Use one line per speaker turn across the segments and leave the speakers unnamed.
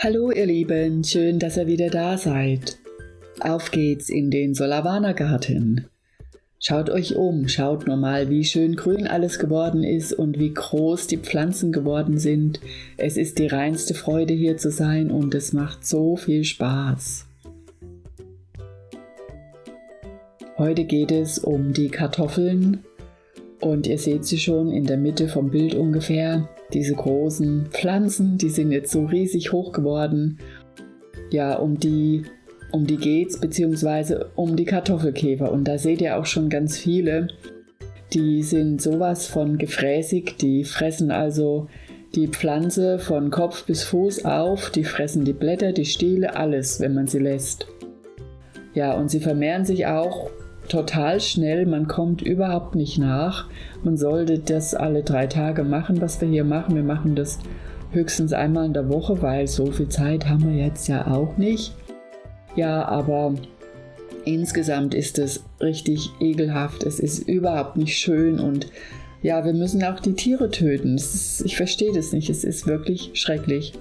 Hallo ihr Lieben, schön, dass ihr wieder da seid. Auf geht's in den Solavana Garten. Schaut euch um, schaut nur mal, wie schön grün alles geworden ist und wie groß die Pflanzen geworden sind. Es ist die reinste Freude hier zu sein und es macht so viel Spaß. Heute geht es um die Kartoffeln und ihr seht sie schon in der Mitte vom Bild ungefähr. Diese großen Pflanzen, die sind jetzt so riesig hoch geworden. Ja, um die, um die geht's, beziehungsweise um die Kartoffelkäfer. Und da seht ihr auch schon ganz viele. Die sind sowas von gefräßig, die fressen also die Pflanze von Kopf bis Fuß auf, die fressen die Blätter, die Stiele, alles, wenn man sie lässt. Ja, und sie vermehren sich auch total schnell, man kommt überhaupt nicht nach. Man sollte das alle drei Tage machen, was wir hier machen. Wir machen das höchstens einmal in der Woche, weil so viel Zeit haben wir jetzt ja auch nicht. Ja, aber insgesamt ist es richtig ekelhaft. Es ist überhaupt nicht schön und ja, wir müssen auch die Tiere töten. Ist, ich verstehe das nicht. Es ist wirklich schrecklich.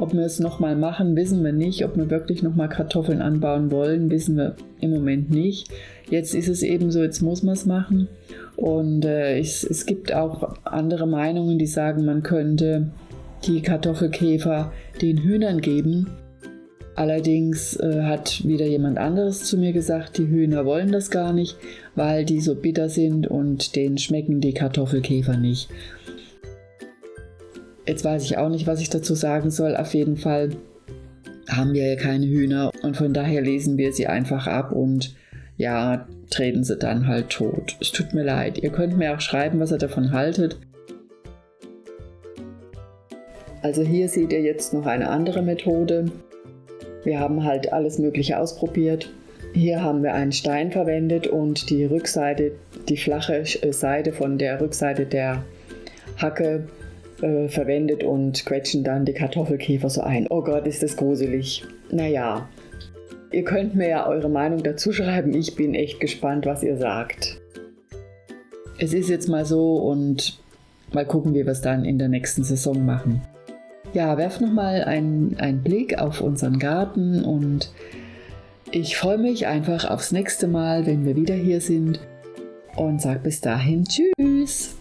Ob wir es nochmal machen, wissen wir nicht. Ob wir wirklich nochmal Kartoffeln anbauen wollen, wissen wir im Moment nicht. Jetzt ist es eben so, jetzt muss man es machen. Und äh, es, es gibt auch andere Meinungen, die sagen, man könnte die Kartoffelkäfer den Hühnern geben. Allerdings äh, hat wieder jemand anderes zu mir gesagt, die Hühner wollen das gar nicht, weil die so bitter sind und denen schmecken die Kartoffelkäfer nicht. Jetzt weiß ich auch nicht, was ich dazu sagen soll. Auf jeden Fall haben wir ja keine Hühner und von daher lesen wir sie einfach ab und ja, treten sie dann halt tot. Es tut mir leid. Ihr könnt mir auch schreiben, was ihr davon haltet. Also hier seht ihr jetzt noch eine andere Methode. Wir haben halt alles Mögliche ausprobiert. Hier haben wir einen Stein verwendet und die Rückseite, die flache Seite von der Rückseite der Hacke äh, verwendet und quetschen dann die Kartoffelkäfer so ein. Oh Gott, ist das gruselig. Naja, ihr könnt mir ja eure Meinung dazu schreiben. Ich bin echt gespannt, was ihr sagt. Es ist jetzt mal so und mal gucken, wie wir es dann in der nächsten Saison machen. Ja, werft nochmal einen, einen Blick auf unseren Garten und ich freue mich einfach aufs nächste Mal, wenn wir wieder hier sind und sage bis dahin Tschüss.